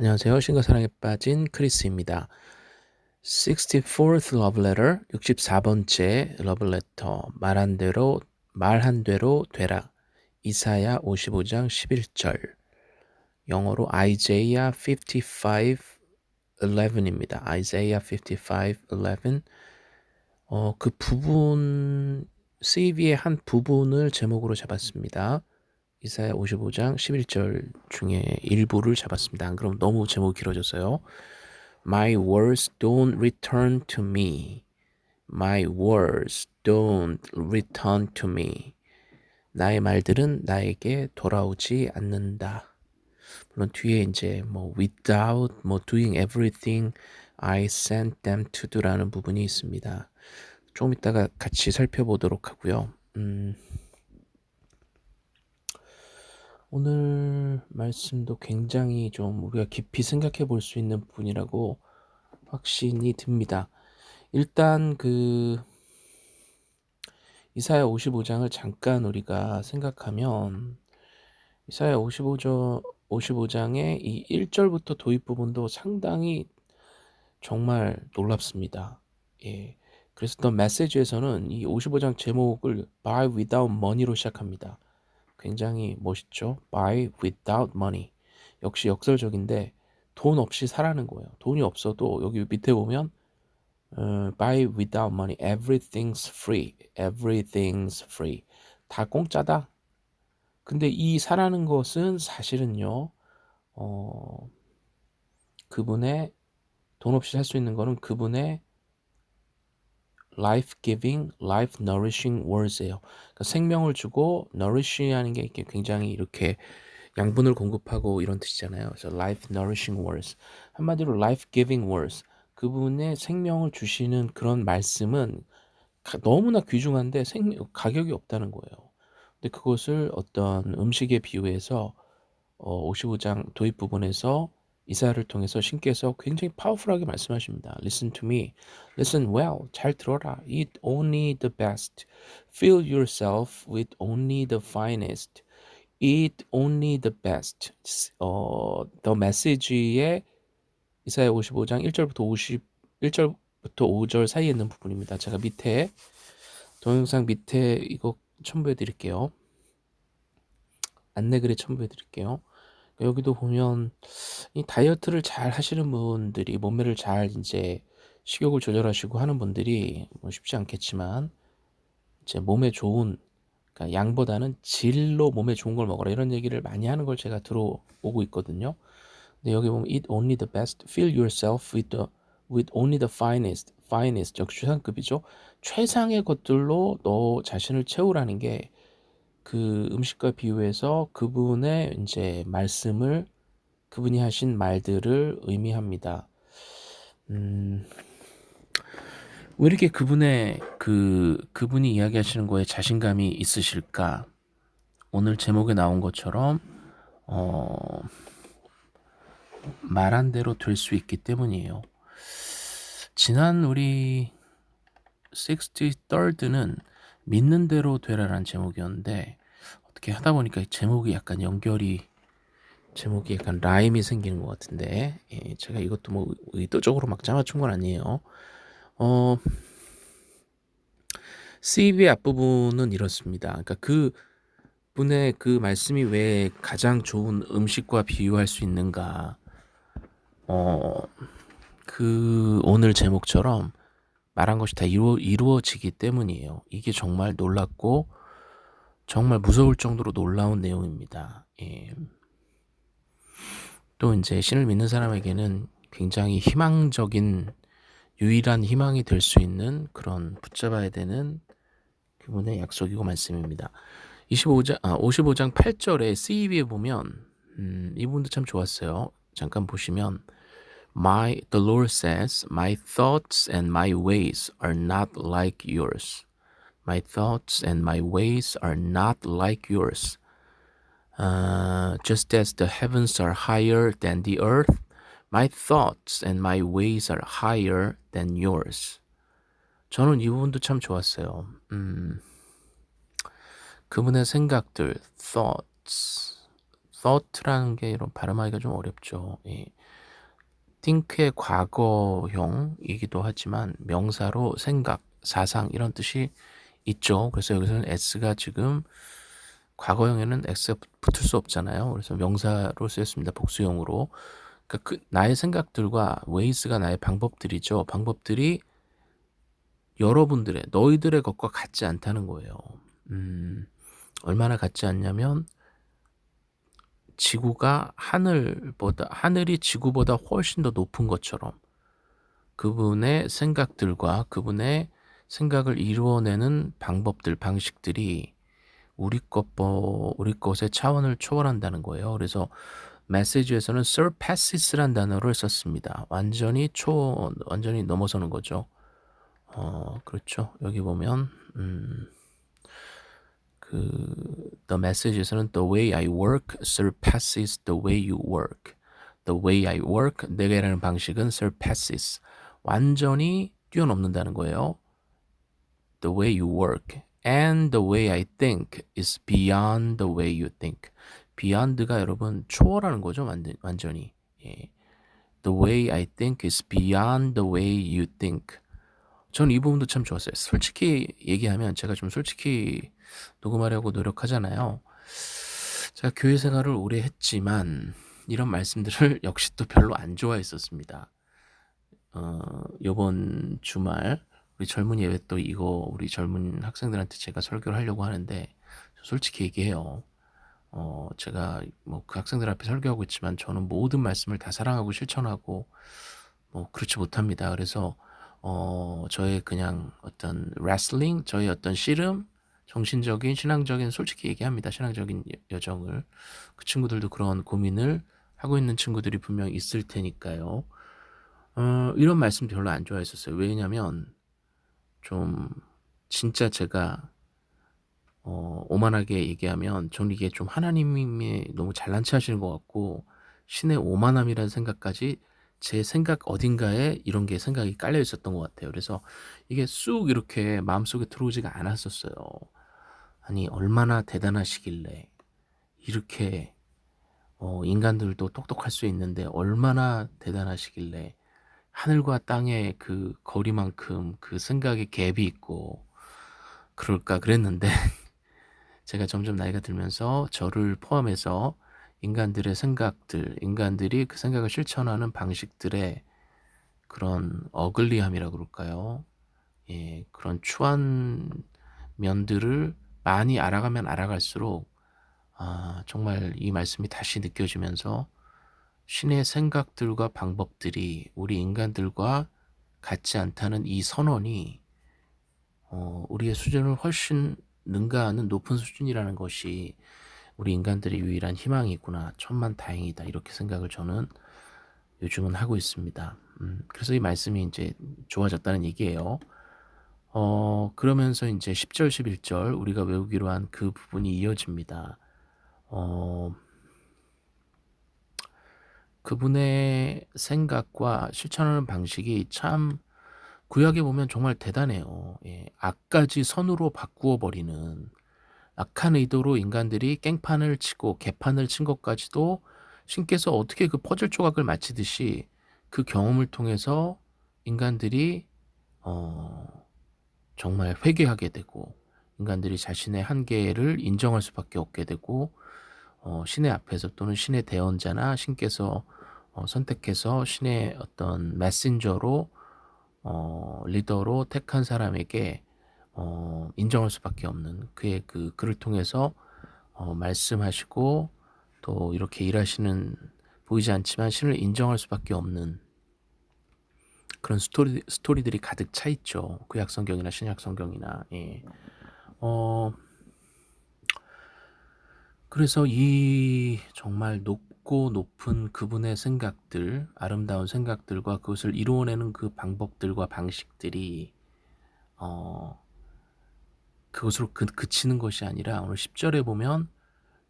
안녕하세요. 신과 사랑에 빠진 크리스입니다. 64th love letter, 64번째 love letter, 말한 대로, 말한 대로 되라. 이사야 55장 11절. 영어로 Isaiah 55, 11입니다. Isaiah 55, 11. 어, 그 부분, CV의 한 부분을 제목으로 잡았습니다. 이사야 55장 11절 중에 일부를 잡았습니다. 안 그럼 너무 제목이 길어졌어요. My words don't return to me. My words don't return to me. 나의 말들은 나에게 돌아오지 않는다. 물론 뒤에 이제 뭐 without 뭐 doing everything I sent them to do라는 부분이 있습니다. 조금 이따가 같이 살펴보도록 하고요. 음. 오늘 말씀도 굉장히 좀 우리가 깊이 생각해 볼 수 있는 부분이라고 확신이 듭니다. 일단 그 이사야 55장을 잠깐 우리가 생각하면 이사야 55장 55장의 이 1절부터 도입 부분도 상당히 정말 놀랍습니다. 예. 그래서 더 메시지에서는 이 55장 제목을 Buy Without Money로 시작합니다. 굉장히 멋있죠. Buy without money. 역시 역설적인데 돈 없이 사라는 거예요. 돈이 없어도 여기 밑에 보면 uh, buy without money. Everything's free. Everything's free. 다 공짜다. 근데 이 사라는 것은 사실은요. 어, 그분의 돈 없이 살 수 있는 거는 그분의 life giving, life nourishing words예요. 그러니까 생명을 주고 nourishing 하는 게 이렇게 굉장히 이렇게 양분을 공급하고 이런 뜻이잖아요. 그래서 life nourishing words. 한마디로 life giving words. 그분의 생명을 주시는 그런 말씀은 너무나 귀중한데 생, 가격이 없다는 거예요. 근데 그것을 어떤 음식에 비유해서 어, 55장 도입 부분에서 이사야를 통해서 신께서 굉장히 파워풀하게 말씀하십니다. Listen to me. Listen well. 잘 들어라. Eat only the best. Fill yourself with only the finest. Eat only the best. 어, The Message의 이사야 55장 1절부터 50 1절부터 5절 사이에 있는 부분입니다. 제가 밑에 동영상 밑에 이거 첨부해 드릴게요. 안내글에 첨부해 드릴게요. 여기도 보면 이 다이어트를 잘 하시는 분들이 몸매를 잘 이제 식욕을 조절하시고 하는 분들이 뭐 쉽지 않겠지만 이제 몸에 좋은 그러니까 양보다는 질로 몸에 좋은 걸 먹어라 이런 얘기를 많이 하는 걸 제가 들어오고 있거든요. 근데 여기 보면 eat only the best, fill yourself with the with only the finest, finest 역시 최상급이죠. 최상의 것들로 너 자신을 채우라는 게 그 음식과 비유해서 그분의 이제 말씀을 그분이 하신 말들을 의미합니다. 음, 왜 이렇게 그분의 그 그분이 이야기하시는 거에 자신감이 있으실까? 오늘 제목에 나온 것처럼 어, 말한 대로 될 수 있기 때문이에요. 지난 우리 63rd는 믿는 대로 되라라는 제목이었는데 어떻게 하다 보니까 제목이 약간 연결이 제목이 약간 라임이 생기는 것 같은데 예, 제가 이것도 뭐 의도적으로 막 짜맞춘 건 아니에요. 어, CV 앞부분은 이렇습니다. 그러니까 그 분의 그 말씀이 왜 가장 좋은 음식과 비유할 수 있는가? 어, 그 오늘 제목처럼 말한 것이 다 이루어, 이루어지기 때문이에요. 이게 정말 놀랍고 정말 무서울 정도로 놀라운 내용입니다. 예. 또 이제 신을 믿는 사람에게는 굉장히 희망적인 유일한 희망이 될 수 있는 그런 붙잡아야 되는 그분의 약속이고 말씀입니다. 25장, 아, 55장 8절에 CEB에 보면 음, 이 부분도 참 좋았어요. 잠깐 보시면 My the Lord says, My thoughts and my ways are not like yours. My thoughts and my ways are not like yours. Uh, just as the heavens are higher than the earth, my thoughts and my ways are higher than yours. 저는 이 부분도 참 좋았어요. 음, 그분의 생각들, thoughts, thought라는 게 이런 발음하기가 좀 어렵죠. 예. Think의 과거형이기도 하지만 명사로 생각, 사상 이런 뜻이 있죠. 그래서 여기서는 s가 지금 과거형에는 x가 붙을 수 없잖아요. 그래서 명사로 쓰였습니다. 복수형으로. 그러니까 그 나의 생각들과 ways가 나의 방법들이죠. 방법들이 여러분들의 너희들의 것과 같지 않다는 거예요. 음, 얼마나 같지 않냐면 지구가 하늘보다 하늘이 지구보다 훨씬 더 높은 것처럼 그분의 생각들과 그분의 생각을 이루어내는 방법들 방식들이 우리 것 우리 것의 차원을 초월한다는 거예요. 그래서 메시지에서는 surpasses란 단어를 썼습니다. 완전히 초 완전히 넘어서는 거죠. 어, 그렇죠. 여기 보면 음, 그 the message에서는 the way I work surpasses the way you work. the way I work 내가 일하는 방식은 surpasses 완전히 뛰어넘는다는 거예요. the way you work and the way I think is beyond the way you think. beyond가 여러분 초월하는 거죠, 완전, 완전히. 예. The way I think is beyond the way you think. 저는 이 부분도 참 좋았어요. 솔직히 얘기하면 제가 좀 솔직히 녹음하려고 노력하잖아요. 제가 교회 생활을 오래 했지만 이런 말씀들을 역시 또 별로 안 좋아했었습니다. 어, 요번 주말 우리 젊은 예배 또 이거 우리 젊은 학생들한테 제가 설교를 하려고 하는데 솔직히 얘기해요. 어, 제가 뭐 그 학생들 앞에 설교하고 있지만 저는 모든 말씀을 다 사랑하고 실천하고 뭐 그렇지 못합니다. 그래서 어, 저의 그냥 어떤 레슬링, 저의 어떤 씨름, 정신적인, 신앙적인, 솔직히 얘기합니다. 신앙적인 여정을. 그 친구들도 그런 고민을 하고 있는 친구들이 분명 있을 테니까요. 어, 이런 말씀 별로 안 좋아했었어요. 왜냐면, 좀, 진짜 제가, 어, 오만하게 얘기하면, 저는 이게 좀 하나님이 너무 잘난 체 하시는 것 같고, 신의 오만함이라는 생각까지 제 생각 어딘가에 이런 게 생각이 깔려 있었던 것 같아요. 그래서 이게 쑥 이렇게 마음속에 들어오지가 않았었어요. 아니 얼마나 대단하시길래 이렇게 어, 인간들도 똑똑할 수 있는데 얼마나 대단하시길래 하늘과 땅의 그 거리만큼 그 생각에 갭이 있고 그럴까 그랬는데 제가 점점 나이가 들면서 저를 포함해서 인간들의 생각들, 인간들이 그 생각을 실천하는 방식들의 그런 어글리함이라 그럴까요? 예, 그런 추한 면들을 많이 알아가면 알아갈수록 아, 정말 이 말씀이 다시 느껴지면서 신의 생각들과 방법들이 우리 인간들과 같지 않다는 이 선언이 어, 우리의 수준을 훨씬 능가하는 높은 수준이라는 것이 우리 인간들의 유일한 희망이 있구나. 천만 다행이다. 이렇게 생각을 저는 요즘은 하고 있습니다. 음, 그래서 이 말씀이 이제 좋아졌다는 얘기예요. 어, 그러면서 이제 10절, 11절 우리가 외우기로 한 그 부분이 이어집니다. 어, 그분의 생각과 실천하는 방식이 참 구약에 보면 정말 대단해요. 예, 악까지 선으로 바꾸어 버리는 악한 의도로 인간들이 깽판을 치고 개판을 친 것까지도 신께서 어떻게 그 퍼즐 조각을 맞히듯이 그 경험을 통해서 인간들이 어, 정말 회개하게 되고 인간들이 자신의 한계를 인정할 수밖에 없게 되고 어, 신의 앞에서 또는 신의 대언자나 신께서 어, 선택해서 신의 어떤 메신저로 어, 리더로 택한 사람에게 어, 인정할 수밖에 없는 그의 그 글을 통해서 어, 말씀하시고 또 이렇게 일하시는 보이지 않지만 신을 인정할 수밖에 없는 그런 스토리 스토리들이 가득 차 있죠. 구약 성경이나 신약 성경이나 예. 어 그래서 이 정말 높고 높은 그분의 생각들, 아름다운 생각들과 그것을 이루어내는 그 방법들과 방식들이 어 그것으로 그, 그치는 것이 아니라 오늘 10절에 보면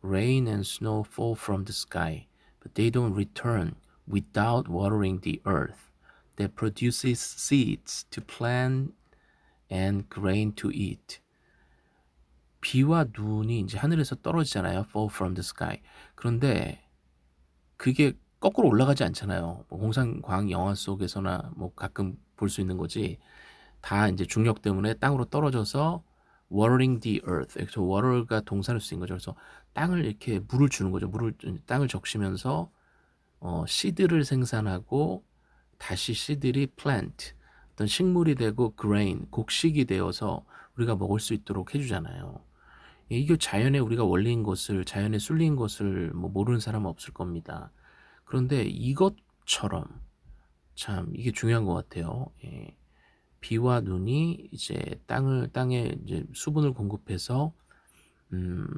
Rain and snow fall from the sky, but they don't return without watering the earth that produces seeds to plant and grain to eat. 비와 눈이 이제 하늘에서 떨어지잖아요. fall from the sky. 그런데 그게 거꾸로 올라가지 않잖아요. 뭐 홍상광 영화 속에서나 뭐 가끔 볼 수 있는 거지. 다 이제 중력 때문에 땅으로 떨어져서 watering the earth. 그래서 water가 동사를 쓰인 거죠. 그래서 땅을 이렇게 물을 주는 거죠. 물을 땅을 적시면서 어, 씨드를 생산하고 다시 씨들이 plant 어떤 식물이 되고 grain 곡식이 되어서 우리가 먹을 수 있도록 해주잖아요. 이게 자연의 우리가 원리인 것을 자연에 쏠린 것을 뭐 모르는 사람은 없을 겁니다. 그런데 이것처럼 참 이게 중요한 것 같아요. 예. 비와 눈이 이제 땅을 땅에 이제 수분을 공급해서 음,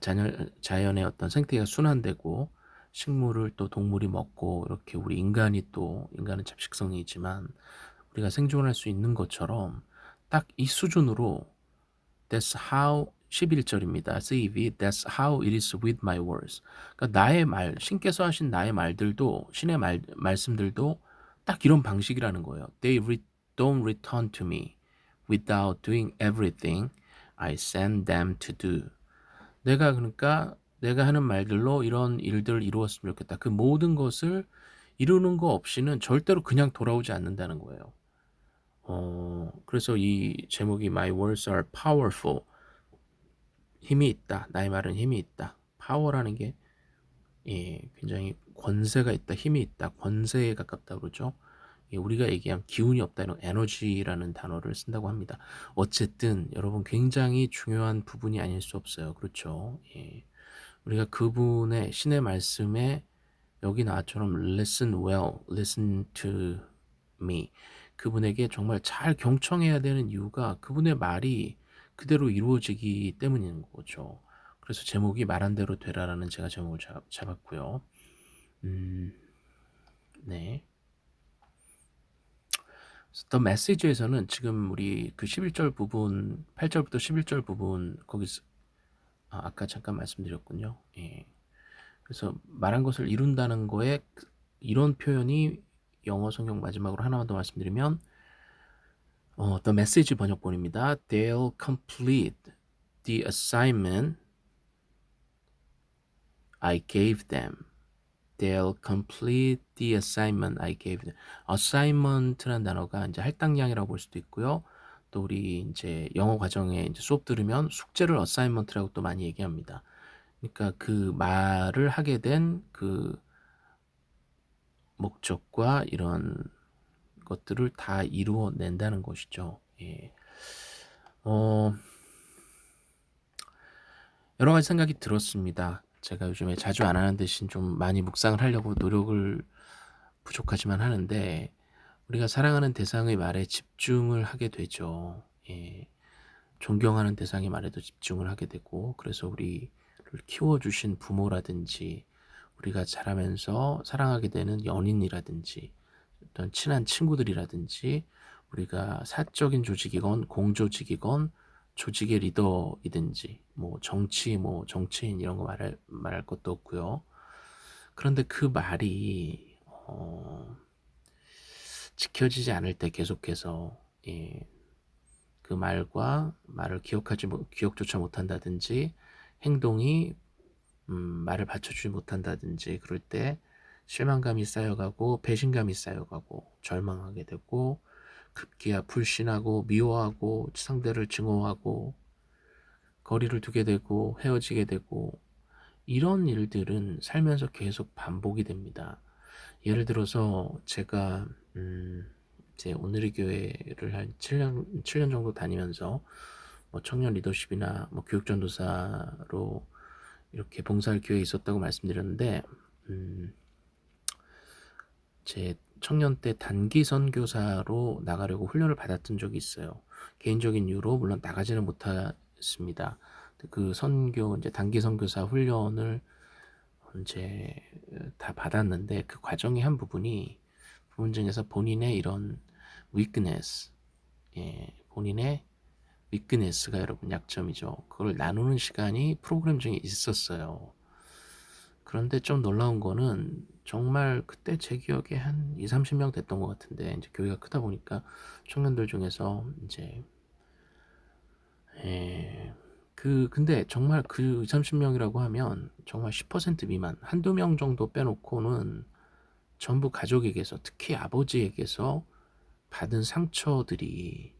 자연, 자연의 어떤 생태계가 순환되고 식물을 또 동물이 먹고 이렇게 우리 인간이 또 인간은 잡식성이 있지만 우리가 생존할 수 있는 것처럼 딱 이 수준으로 That's how 11절입니다. CEV That's how it is with my words. 그러니까 나의 말, 신께서 하신 나의 말들도 신의 말, 말씀들도 딱 이런 방식이라는 거예요. They re, don't return to me without doing everything I send them to do. 내가 그러니까 내가 하는 말들로 이런 일들을 이루었으면 좋겠다. 그 모든 것을 이루는 거 없이는 절대로 그냥 돌아오지 않는다는 거예요. 어, 그래서 이 제목이 My words are powerful. 힘이 있다. 나의 말은 힘이 있다. 파워라는 게 예, 굉장히 권세가 있다. 힘이 있다. 권세에 가깝다 그러죠. 예, 우리가 얘기한 기운이 없다 이런 에너지라는 단어를 쓴다고 합니다. 어쨌든 여러분 굉장히 중요한 부분이 아닐 수 없어요. 그렇죠. 예. 우리가 그분의 신의 말씀에 여기 나처럼 listen well, listen to me 그분에게 정말 잘 경청해야 되는 이유가 그분의 말이 그대로 이루어지기 때문인 거죠. 그래서 제목이 말한 대로 되라라는 제가 제목을 잡, 았고요 음, 네. 더 메시지에서는 지금 우리 그 11절 부분, 8절부터 11절 부분 거기서 아, 아까 잠깐 말씀드렸군요. 예. 그래서 말한 것을 이룬다는 거에 이런 표현이 영어 성경 마지막으로 하나만 더 말씀드리면 어, The Message 번역본입니다. They'll complete the assignment I gave them. They'll complete the assignment I gave them. assignment라는 단어가 이제 할당량이라고 볼 수도 있고요. 또 우리 이제 영어 과정에 이제 수업 들으면 숙제를 어사이먼트라고 또 많이 얘기합니다. 그러니까 그 말을 하게 된 그 목적과 이런 것들을 다 이루어낸다는 것이죠. 예. 어, 여러 가지 생각이 들었습니다. 제가 요즘에 자주 안 하는 대신 좀 많이 묵상을 하려고 노력을 부족하지만 하는데 우리가 사랑하는 대상의 말에 집중을 하게 되죠. 예. 존경하는 대상의 말에도 집중을 하게 되고 그래서 우리를 키워주신 부모라든지 우리가 자라면서 사랑하게 되는 연인이라든지 어떤 친한 친구들이라든지 우리가 사적인 조직이건 공조직이건 조직의 리더이든지 뭐 정치 뭐 정치인 이런 거 말할 말할 것도 없고요. 그런데 그 말이 어 지켜지지 않을 때 계속해서 예, 그 말과 말을 기억하지 기억조차 못한다든지 행동이 음, 말을 받쳐주지 못한다든지 그럴 때 실망감이 쌓여가고 배신감이 쌓여가고 절망하게 되고 급기야 불신하고 미워하고 상대를 증오하고 거리를 두게 되고 헤어지게 되고 이런 일들은 살면서 계속 반복이 됩니다. 예를 들어서 제가 음, 이제 오늘의 교회를 한 7년 7년 정도 다니면서 뭐 청년 리더십이나 뭐 교육 전도사로 이렇게 봉사할 기회에 있었다고 말씀드렸는데 음, 제 청년 때 단기 선교사로 나가려고 훈련을 받았던 적이 있어요. 개인적인 이유로 물론 나가지는 못했습니다. 그 선교 이제 단기 선교사 훈련을 이제 다 받았는데 그 과정의 한 부분이 부분 중에서 본인의 이런 weakness, 예, 본인의 weakness가 여러분 약점이죠. 그걸 나누는 시간이 프로그램 중에 있었어요. 그런데 좀 놀라운 거는 정말 그때 제 기억에 한 2, 30명 됐던 것 같은데 이제 교회가 크다 보니까 청년들 중에서 이제 예. 그 근데 정말 그20-30 명이라고 하면 정말 10% 미만 1-2명 정도 빼놓고는 전부 가족에게서 특히 아버지에게서 받은 상처들이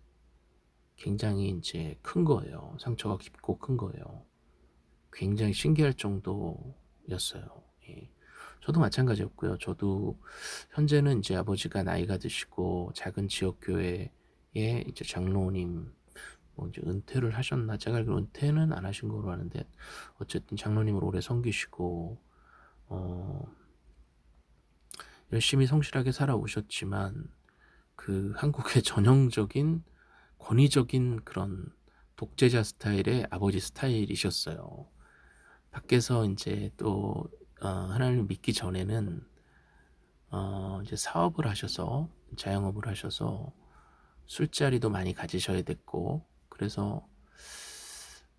굉장히 인제 큰 거예요. 상처가 깊고 큰 거예요. 굉장히 신기할 정도였어요. 예. 저도 마찬가지였고요. 저도 현재는 인제 아버지가 나이가 드시고 작은 지역 교회에 이제 장로님 뭐 이제 은퇴를 하셨나 제가 알기로는 은퇴는 안 하신 걸로 아는데 어쨌든 장로님을 오래 섬기시고 어 열심히 성실하게 살아오셨지만 그 한국의 전형적인 권위적인 그런 독재자 스타일의 아버지 스타일이셨어요. 밖에서 인제 또 어 하나님을 믿기 전에는 어 이제 사업을 하셔서 자영업을 하셔서 술자리도 많이 가지셔야 됐고 그래서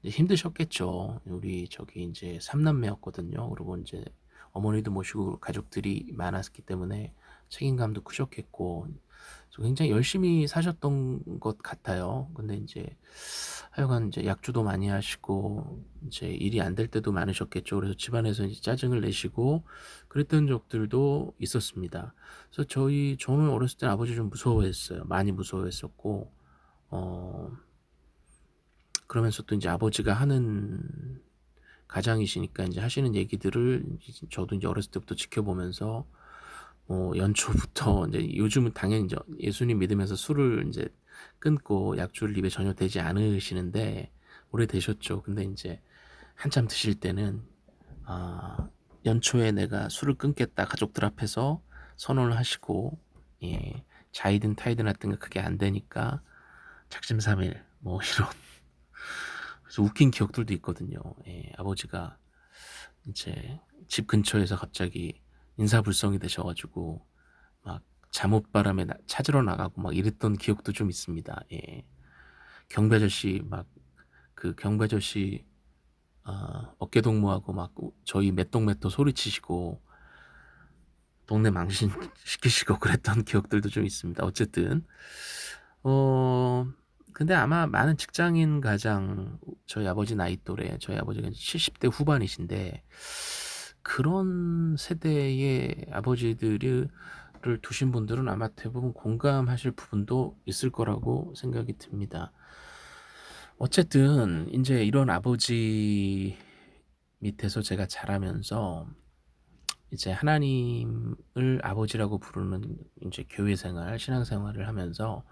힘드셨겠죠. 우리 저기 인제 3 남매였거든요. 그리고 인제 어머니도 모시고 가족들이 많았기 때문에 책임감도 크셨겠고 굉장히 열심히 사셨던 것 같아요. 근데 인제 하여간 인제 약주도 많이 하시고 인제 일이 안 될 때도 많으셨겠죠. 그래서 집안에서 이제 짜증을 내시고 그랬던 적들도 있었습니다. 그래서 저희 저는 어렸을 때 아버지 좀 무서워했어요. 많이 무서워했었고 어 그러면서 또 인제 아버지가 하는 가장이시니까 인제 하시는 얘기들을 저도 인제 어렸을 때부터 지켜보면서 뭐 연초부터 인제 요즘은 당연히 인제 예수님 믿으면서 술을 인제 끊고 약주를 입에 전혀 대지 않으시는데 오래 되셨죠. 근데 인제 한참 드실 때는 아 연초에 내가 술을 끊겠다 가족들 앞에서 선언을 하시고 예 자이든 타이든 하여튼 그게 안 되니까 작심삼일 뭐 이런 그래서 웃긴 기억들도 있거든요. 예 아버지가 인제 집 근처에서 갑자기 인사불성이 되셔 가지고 막 잠옷바람에 나 찾으러 나가고 막 이랬던 기억도 좀 있습니다. 예. 경비 아저씨 막 그 경비 아저씨 어 어깨 동무하고 막 저희 메똥메똥 소리치시고 동네 망신시키시고 그랬던 기억들도 좀 있습니다. 어쨌든 어 근데 아마 많은 직장인 가장 저희 아버지 나이 또래 저희 아버지가 70대 후반이신데 그런 세대의 아버지들을 두신 분들은 아마 대부분 공감하실 부분도 있을 거라고 생각이 듭니다. 어쨌든 인제 이런 아버지 밑에서 제가 자라면서 이제 하나님을 아버지라고 부르는 인제 교회 생활, 신앙 생활을 하면서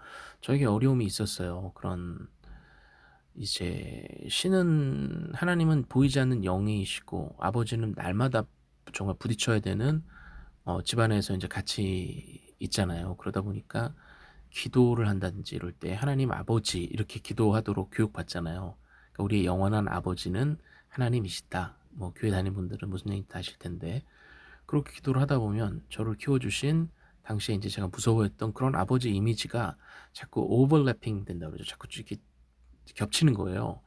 저에게 어려움이 있었어요. 그런 이제 신은 하나님은 보이지 않는 영이시고 아버지는 날마다 정말 부딪혀야 되는 어 집안에서 인제 같이 있잖아요. 그러다 보니까 기도를 한다든지 이럴 때 하나님 아버지 이렇게 기도하도록 교육받잖아요. 그러니까 우리의 영원한 아버지는 하나님이시다. 뭐 교회 다니는 분들은 무슨 얘기인지 아실 텐데 그렇게 기도를 하다 보면 저를 키워주신 당시에 인제 제가 무서워했던 그런 아버지 이미지가 자꾸 오버래핑 된다 그러죠. 자꾸 이렇게 겹치는 거예요.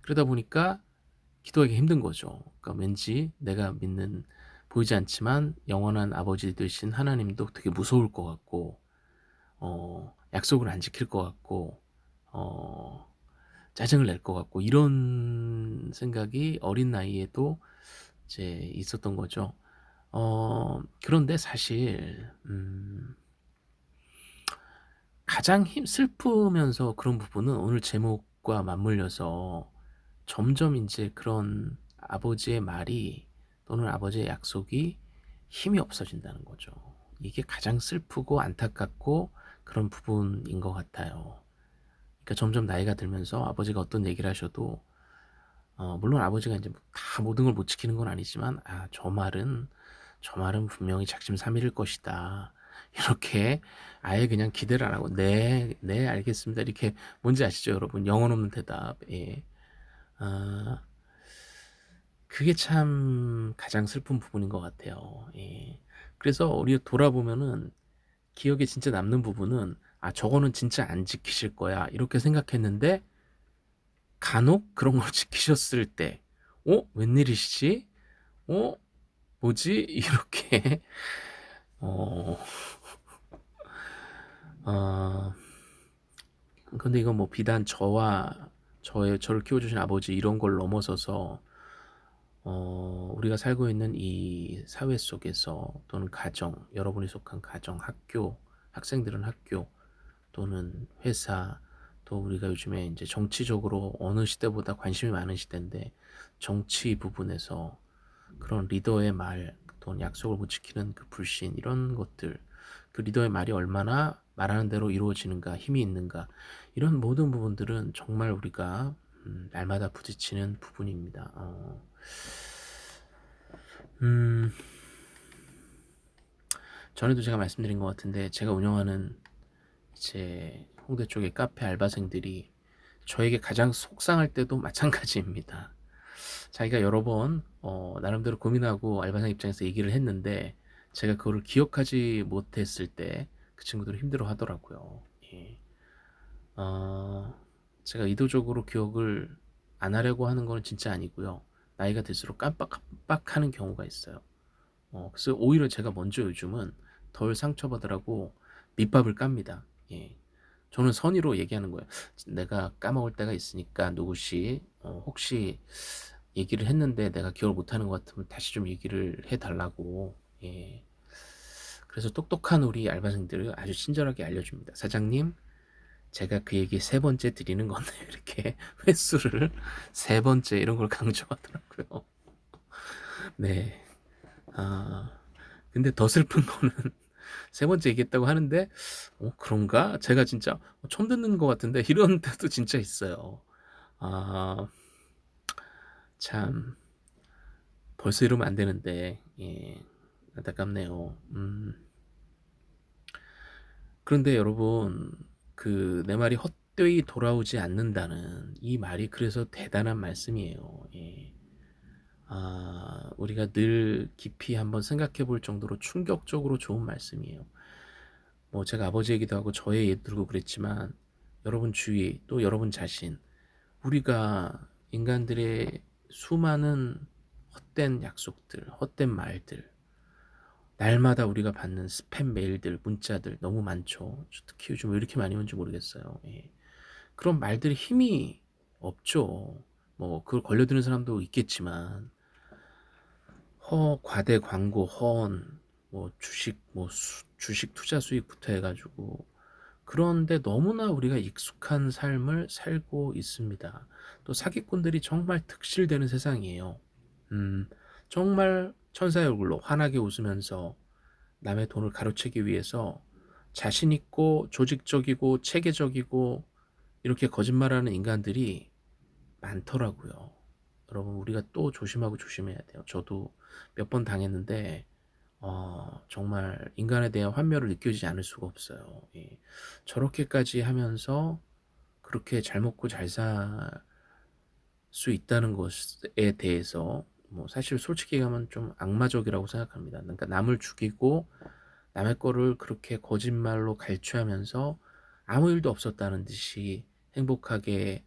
그러다 보니까 기도하기 힘든 거죠. 그러니까 왠지 내가 믿는 보이지 않지만 영원한 아버지 되신 하나님도 되게 무서울 것 같고 어 약속을 안 지킬 것 같고 어 짜증을 낼 것 같고 이런 생각이 어린 나이에도 이제 있었던 거죠. 어 그런데 사실 음 가장 힘 슬프면서 그런 부분은 오늘 제목과 맞물려서 점점 인제 그런 아버지의 말이 또는 아버지의 약속이 힘이 없어진다는 거죠. 이게 가장 슬프고 안타깝고 그런 부분인 것 같아요. 그러니까 점점 나이가 들면서 아버지가 어떤 얘기를 하셔도 어 물론 아버지가 인제 다 모든 걸 못 지키는 건 아니지만 '아 저 말은 저 말은 분명히 작심 삼일일 것이다.' 이렇게 아예 그냥 기대를 안 하고 "네. 네 알겠습니다." 이렇게 뭔지 아시죠 여러분? 영혼 없는 대답. 예. 아 그게 참 가장 슬픈 부분인 것 같아요. 예. 그래서 우리가 돌아보면은 기억에 진짜 남는 부분은 '아 저거는 진짜 안 지키실 거야.' 이렇게 생각했는데 간혹 그런 걸 지키셨을 때 '어 웬일이시지? 어 뭐지?' 이렇게. 어. 어 근데 이건 뭐 비단 저와 저의 저를 키워주신 아버지 이런 걸 넘어서서 어, 우리가 살고 있는 이 사회 속에서 또는 가정, 여러분이 속한 가정, 학교, 학생들은 학교 또는 회사 또 우리가 요즘에 이제 정치적으로 어느 시대보다 관심이 많은 시대인데 정치 부분에서 그런 리더의 말 또는 약속을 못 지키는 그 불신 이런 것들 그 리더의 말이 얼마나 말하는 대로 이루어지는가 힘이 있는가 이런 모든 부분들은 정말 우리가 음, 날마다 부딪히는 부분입니다. 어, 음, 전에도 제가 말씀드린 것 같은데 제가 운영하는 이제 홍대 쪽의 카페 알바생들이 저에게 가장 속상할 때도 마찬가지입니다. 자기가 여러 번 어, 나름대로 고민하고 알바생 입장에서 얘기를 했는데 제가 그거를 기억하지 못했을 때 그 친구들은 힘들어 하더라고요. 예. 어, 제가 의도적으로 기억을 안 하려고 하는 건 진짜 아니고요. 나이가 들수록 깜빡깜빡하는 경우가 있어요. 어, 그래서 오히려 제가 먼저 요즘은 덜 상처받으라고 밑밥을 깝니다. 예. 저는 선의로 얘기하는 거예요. 내가 까먹을 때가 있으니까 누구씨 어, 혹시 얘기를 했는데 내가 기억을 못하는 것 같으면 다시 좀 얘기를 해달라고 예. 그래서 똑똑한 우리 알바생들을 아주 친절하게 알려줍니다. 사장님 제가 그 얘기 세 번째 드리는 건데 이렇게 횟수를 세 번째 이런 걸 강조하더라고요. 네. 아 근데 더 슬픈 거는 세 번째 얘기했다고 하는데 어 그런가? 제가 진짜 처음 듣는 것 같은데 이런 때도 진짜 있어요. 아 참 벌써 이러면 안 되는데 예 안타깝네요. 음. 그런데 여러분 그 내 말이 헛되이 돌아오지 않는다는 이 말이 그래서 대단한 말씀이에요. 예. 아, 우리가 늘 깊이 한번 생각해 볼 정도로 충격적으로 좋은 말씀이에요. 뭐 제가 아버지 얘기도 하고 저의 예 들고 그랬지만 여러분 주위 또 여러분 자신 우리가 인간들의 수많은 헛된 약속들, 헛된 말들 날마다 우리가 받는 스팸 메일들, 문자들 너무 많죠. 특히 요즘 왜 이렇게 많이 오는지 모르겠어요. 예. 그런 말들이 힘이 없죠. 뭐 그걸 걸려드는 사람도 있겠지만 허 과대 광고 허언 뭐 주식 뭐 수, 주식 투자 수익부터 해가지고 그런데 너무나 우리가 익숙한 삶을 살고 있습니다. 또 사기꾼들이 정말 특실되는 세상이에요. 음, 정말 천사의 얼굴로 환하게 웃으면서 남의 돈을 가로채기 위해서 자신 있고 조직적이고 체계적이고 이렇게 거짓말하는 인간들이 많더라고요. 여러분 우리가 또 조심하고 조심해야 돼요. 저도 몇 번 당했는데 어, 정말 인간에 대한 환멸을 느껴지지 않을 수가 없어요. 예. 저렇게까지 하면서 그렇게 잘 먹고 잘 살 수 있다는 것에 대해서 뭐 사실 솔직히 가면 좀 악마적이라고 생각합니다. 그러니까 남을 죽이고 남의 거를 그렇게 거짓말로 갈취하면서 아무 일도 없었다는 듯이 행복하게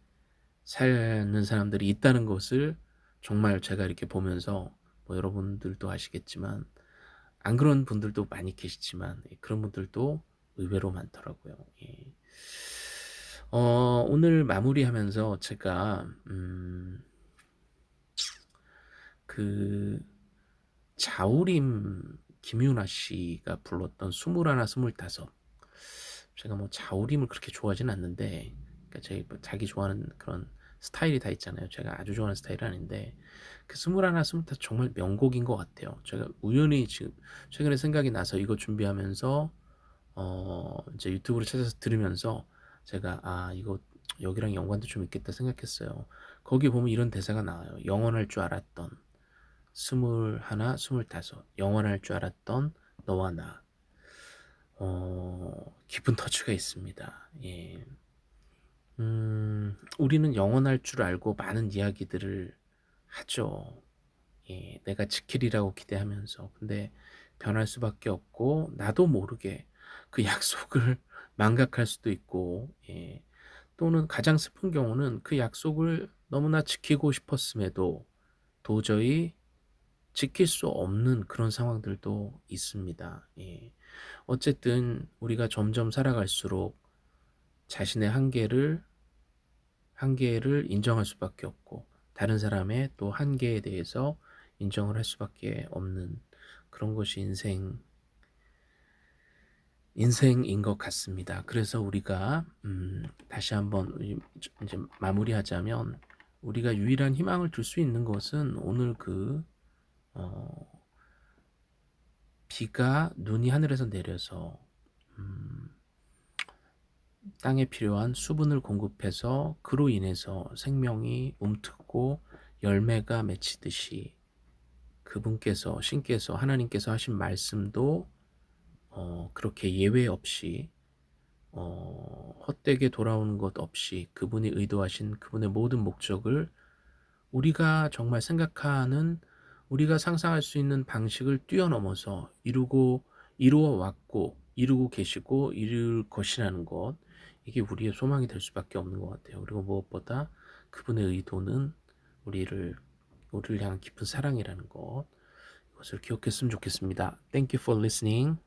사는 사람들이 있다는 것을 정말 제가 이렇게 보면서 뭐 여러분들도 아시겠지만 안 그런 분들도 많이 계시지만 예, 그런 분들도 의외로 많더라고요. 예. 어, 오늘 마무리하면서 제가 음, 그 자우림 김윤아 씨가 불렀던 스물하나 제가 뭐 자우림을 그렇게 좋아하진 않는데 그러니까 제 자기 좋아하는 그런 스타일이 다 있잖아요. 제가 아주 좋아하는 스타일은 아닌데 그 스물하나 스물다섯 정말 명곡인 것 같아요. 제가 우연히 지금 최근에 생각이 나서 이거 준비하면서 어 이제 유튜브를 찾아서 들으면서 제가 아 이거 여기랑 연관도 좀 있겠다 생각했어요. 거기 보면 이런 대사가 나와요. 영원할 줄 알았던 스물하나, 스물다섯 영원할 줄 알았던 너와 나 어, 깊은 터치가 있습니다. 예. 음, 우리는 영원할 줄 알고 많은 이야기들을 하죠. 예, 내가 지키리라고 기대하면서. 근데 변할 수밖에 없고, 나도 모르게 그 약속을 망각할 수도 있고, 예. 또는 가장 슬픈 경우는 그 약속을 너무나 지키고 싶었음에도 도저히 지킬 수 없는 그런 상황들도 있습니다. 예. 어쨌든 우리가 점점 살아갈수록 자신의 한계를 한계를 인정할 수밖에 없고 다른 사람의 또 한계에 대해서 인정을 할 수밖에 없는 그런 것이 인생 인생인 것 같습니다. 그래서 우리가 음 다시 한번 이 이제 마무리하자면 우리가 유일한 희망을 둘수 있는 것은 오늘 그 어 비가 눈이 하늘에서 내려서 음 땅에 필요한 수분을 공급해서 그로 인해서 생명이 움트고 열매가 맺히듯이 그분께서 신께서 하나님께서 하신 말씀도 어 그렇게 예외 없이 어 헛되게 돌아오는 것 없이 그분이 의도하신 그분의 모든 목적을 우리가 정말 생각하는 우리가 상상할 수 있는 방식을 뛰어넘어서 이루고 이루어 왔고 이루고 계시고 이룰 것이라는 것 이게 우리의 소망이 될 수밖에 없는 것 같아요. 그리고 무엇보다 그분의 의도는 우리를 우리를 향한 깊은 사랑이라는 것 이것을 기억했으면 좋겠습니다. Thank you for listening.